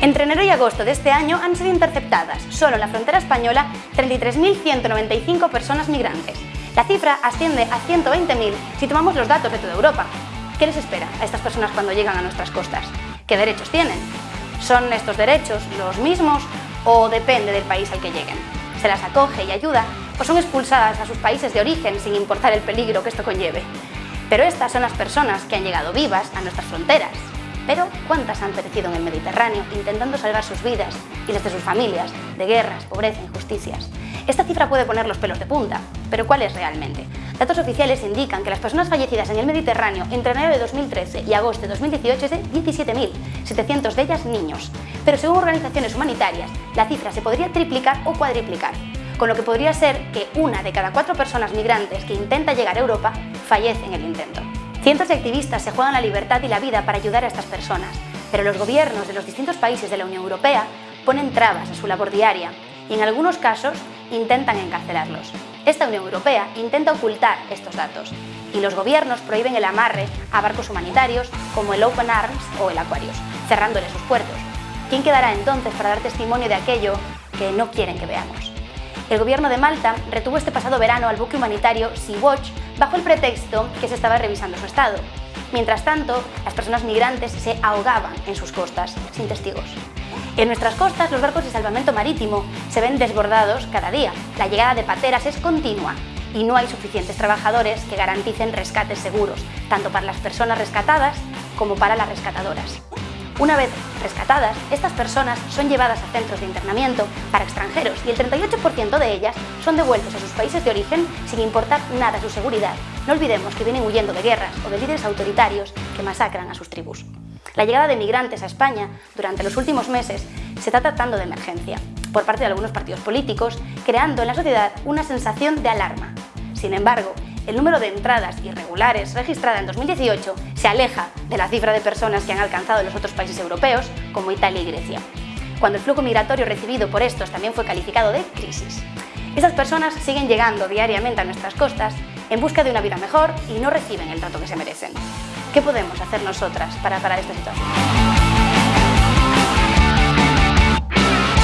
Entre enero y agosto de este año han sido interceptadas, solo en la frontera española, 33.195 personas migrantes. La cifra asciende a 120.000 si tomamos los datos de toda Europa. ¿Qué les espera a estas personas cuando llegan a nuestras costas? ¿Qué derechos tienen? ¿Son estos derechos los mismos o depende del país al que lleguen? ¿Se las acoge y ayuda o son expulsadas a sus países de origen sin importar el peligro que esto conlleve? Pero estas son las personas que han llegado vivas a nuestras fronteras, pero, ¿cuántas han perecido en el Mediterráneo intentando salvar sus vidas y las de sus familias de guerras, pobreza injusticias? Esta cifra puede poner los pelos de punta, pero ¿cuál es realmente? Datos oficiales indican que las personas fallecidas en el Mediterráneo entre enero de 2013 y agosto de 2018 es de 17.000, 700 de ellas niños. Pero según organizaciones humanitarias, la cifra se podría triplicar o cuadriplicar, con lo que podría ser que una de cada cuatro personas migrantes que intenta llegar a Europa fallece en el intento. Cientos de activistas se juegan la libertad y la vida para ayudar a estas personas, pero los gobiernos de los distintos países de la Unión Europea ponen trabas a su labor diaria y en algunos casos intentan encarcelarlos. Esta Unión Europea intenta ocultar estos datos y los gobiernos prohíben el amarre a barcos humanitarios como el Open Arms o el Aquarius, cerrándoles sus puertos. ¿Quién quedará entonces para dar testimonio de aquello que no quieren que veamos? El gobierno de Malta retuvo este pasado verano al buque humanitario Sea-Watch bajo el pretexto que se estaba revisando su estado. Mientras tanto, las personas migrantes se ahogaban en sus costas, sin testigos. En nuestras costas, los barcos de salvamento marítimo se ven desbordados cada día. La llegada de pateras es continua y no hay suficientes trabajadores que garanticen rescates seguros, tanto para las personas rescatadas como para las rescatadoras. Una vez rescatadas, estas personas son llevadas a centros de internamiento para extranjeros y el 38% de ellas son devueltos a sus países de origen sin importar nada su seguridad. No olvidemos que vienen huyendo de guerras o de líderes autoritarios que masacran a sus tribus. La llegada de migrantes a España durante los últimos meses se está tratando de emergencia por parte de algunos partidos políticos, creando en la sociedad una sensación de alarma. Sin embargo, el número de entradas irregulares registrada en 2018 se aleja de la cifra de personas que han alcanzado los otros países europeos, como Italia y Grecia, cuando el flujo migratorio recibido por estos también fue calificado de crisis. Estas personas siguen llegando diariamente a nuestras costas en busca de una vida mejor y no reciben el trato que se merecen. ¿Qué podemos hacer nosotras para parar esta situación?